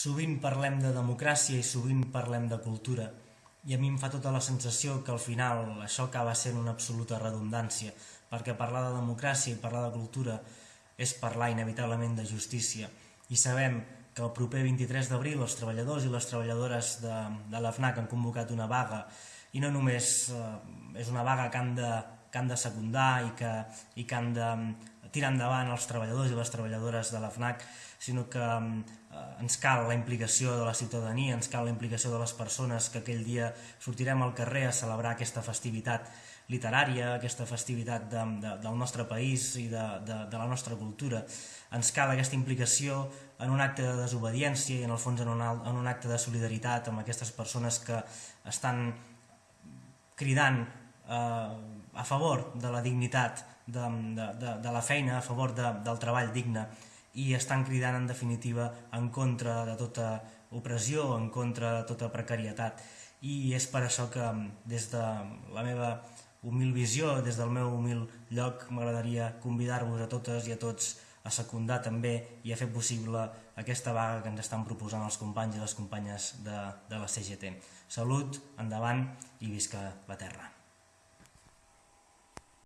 Sovint parlem de democràcia i sovint parlem de cultura. I a mi em fa tota la sensació que al final això acaba sent una absoluta redundància perquè parlar de democràcia i parlar de cultura és parlar inevitablement de justícia. I sabem que el proper 23 d'abril els treballadors i les treballadores de, de l'AFNAC han convocat una vaga. I no només eh, és una vaga que han de, que han de secundar i que, i que han de tirar endavant els treballadors i les treballadores de l'AFNAC, sinó que eh, ens cal la implicació de la ciutadania, ens cal la implicació de les persones que aquell dia sortirem al carrer a celebrar aquesta festivitat literària, aquesta festivitat de, de, del nostre país i de, de, de la nostra cultura. Ens cal aquesta implicació en un acte de desobediència i en el fons en un, en un acte de solidaritat amb aquestes persones que estan cridant eh, a favor de la dignitat de, de, de, de la feina, a favor de, del treball digne i estan cridant en definitiva en contra de tota opressió, en contra de tota precarietat i és per això que des de la meva humil visió, des del meu humil lloc m'agradaria convidar-vos a totes i a tots a secundar també i a fer possible aquesta vaga que ens estan proposant els companys i les companyes de, de la CGT. Salut, endavant i visca la terra.